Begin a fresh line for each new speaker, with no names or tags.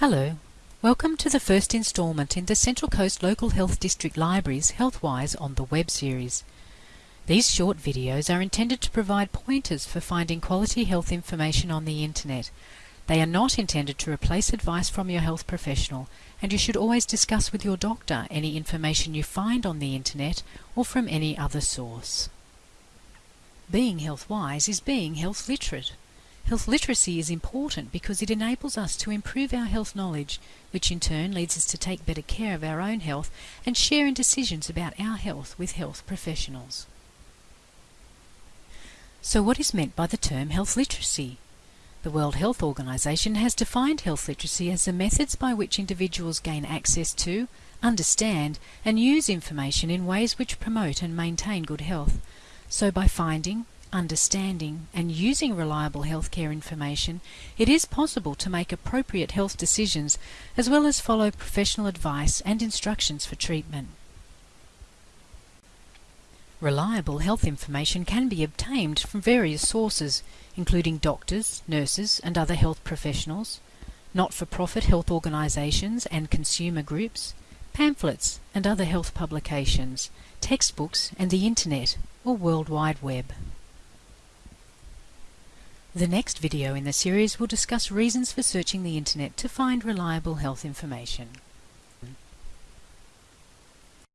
Hello, welcome to the first instalment in the Central Coast Local Health District Library's Healthwise on the Web series. These short videos are intended to provide pointers for finding quality health information on the internet. They are not intended to replace advice from your health professional, and you should always discuss with your doctor any information you find on the internet or from any other source. Being health wise is being health literate. Health literacy is important because it enables us to improve our health knowledge, which in turn leads us to take better care of our own health and share in decisions about our health with health professionals. So what is meant by the term health literacy? The World Health Organization has defined health literacy as the methods by which individuals gain access to, understand and use information in ways which promote and maintain good health. So by finding, understanding and using reliable healthcare information, it is possible to make appropriate health decisions as well as follow professional advice and instructions for treatment. Reliable health information can be obtained from various sources, including doctors, nurses and other health professionals, not-for-profit health organisations and consumer groups, pamphlets and other health publications, textbooks and the Internet or World Wide Web. The next video in the series will discuss reasons for searching the internet to find reliable health information.